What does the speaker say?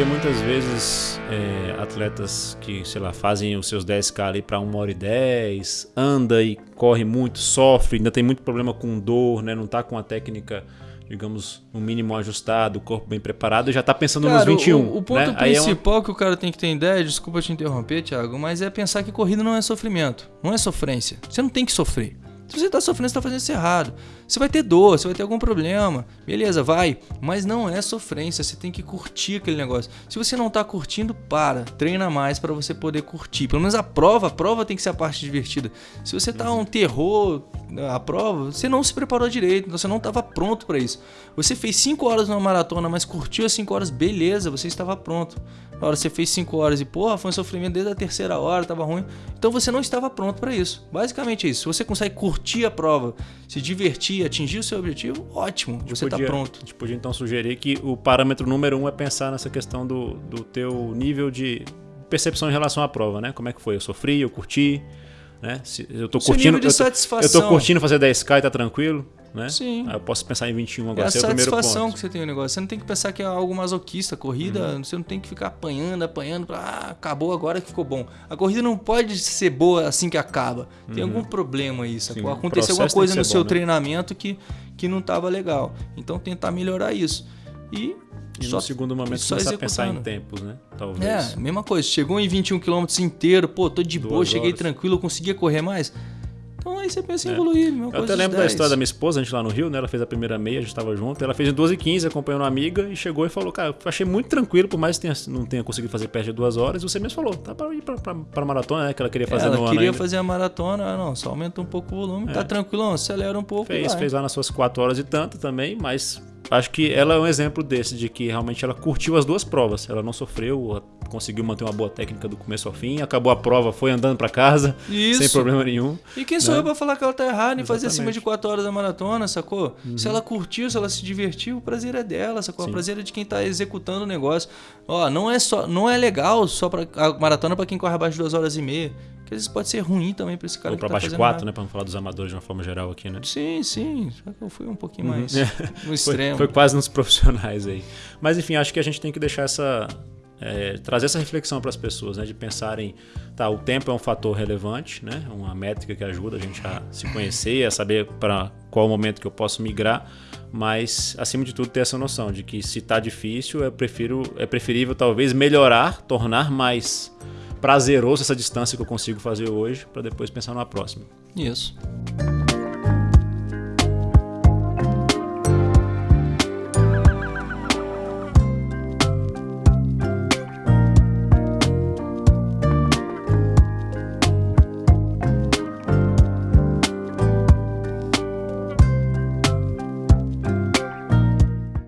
vê muitas vezes é, atletas que, sei lá, fazem os seus 10K ali para 1 hora e 10, anda e corre muito, sofre, ainda tem muito problema com dor, né? Não tá com a técnica, digamos, no mínimo ajustado, o corpo bem preparado e já tá pensando Cara, nos 21. O, o ponto né? Aí é uma- principal que o cara tem que ter ideia, desculpa te interromper, Thiago, mas é pensar que corrida não é sofrimento, não é sofrência. Você não tem que sofrer. Se você tá sofrendo, você tá fazendo isso errado. Você vai ter dor, você vai ter algum problema. Beleza, vai. Mas não é sofrência, você tem que curtir aquele negócio. Se você não tá curtindo, para. Treina mais para você poder curtir. Pelo menos a prova, a prova tem que ser a parte divertida. Se você tá um terror a prova, você não se preparou direito, então você não estava pronto para isso. Você fez 5 horas numa maratona, mas curtiu as 5 horas, beleza, você estava pronto. Na hora você fez 5 horas e, porra, foi um sofrimento desde a terceira hora, tava ruim. Então você não estava pronto para isso. Basicamente é isso. Se você consegue curtir a prova, se divertir, atingir o seu objetivo, ótimo, você está pronto. A gente podia então sugerir que o parâmetro número um é pensar nessa questão do, do teu nível de percepção em relação à prova, né? Como é que foi? Eu sofri, eu curti, né? Se eu tô Seu curtindo, eu tô, eu tô curtindo fazer 10k e tá tranquilo, né? Sim. Aí eu posso pensar em 21 É agora, a é o primeiro satisfação que você tem no negócio. Você não tem que pensar que é algo masoquista. Corrida, Uhum. você não tem que ficar apanhando, apanhando pra. Ah, acabou agora que ficou bom. A corrida não pode ser boa assim que acaba. Tem algum problema? Uhum. Sim, Aconteceu alguma coisa no ser seu bom, né? treinamento que, que não tava legal. Então tentar melhorar isso. E, E só, no segundo momento só começar a pensar em tempos, né? Talvez. É, mesma coisa. Chegou em 21 km inteiro, pô, tô de Duas boa, cheguei horas. tranquilo, eu conseguia correr mais. Então aí você pensa em É. evoluir, mesma Eu até lembro da 10. história da minha esposa, a gente lá no Rio, né? Ela fez a primeira meia, a gente tava junto. Ela fez em 12 h 15 acompanhando uma amiga e chegou e falou: Cara, eu achei muito tranquilo, por mais que tenha- não tenha conseguido fazer perto de duas horas. Você mesmo falou: Tá pra ir pra, pra, pra maratona, né? Que ela queria fazer ela no ano. queria ainda. fazer a maratona, ah, não, só aumenta um pouco o volume, É. tá tranquilão, acelera um pouco. e Fez, vai. fez lá nas suas 4 horas e tanto também, mas acho que ela é um exemplo desse, de que realmente ela curtiu as duas provas. Ela não sofreu, conseguiu manter uma boa técnica do começo ao fim, acabou a prova, foi andando pra casa, Isso. sem problema nenhum. E quem sou né? eu pra falar que ela tá errada em fazer. Uhum. acima de 4 horas da maratona, sacou? Se ela curtiu, se ela se divertiu, o prazer é dela, sacou? Sim. O prazer é de quem tá executando o negócio. Ó, não é só, não é legal só para a maratona pra quem corre abaixo de 2 horas e meia. Que às vezes pode ser ruim também pra esse cara Ou que tá baixo de fazendo 4, nada. né? Pra não falar dos amadores de uma forma geral aqui, né? Sim, sim. Só que eu fui um pouquinho Uhum. mais É. no Foi, extremo. foi quase nos profissionais aí. Mas enfim, acho que a gente tem que deixar essa. é, trazer essa reflexão para as pessoas, né? De pensarem, tá, o tempo é um fator relevante, né? Uma métrica que ajuda a gente a se conhecer, a saber para qual momento que eu posso migrar, mas acima de tudo ter essa noção de que se tá difícil, prefiro, é preferível talvez melhorar, tornar mais prazeroso essa distância que eu consigo fazer hoje, para depois pensar na próxima. Isso.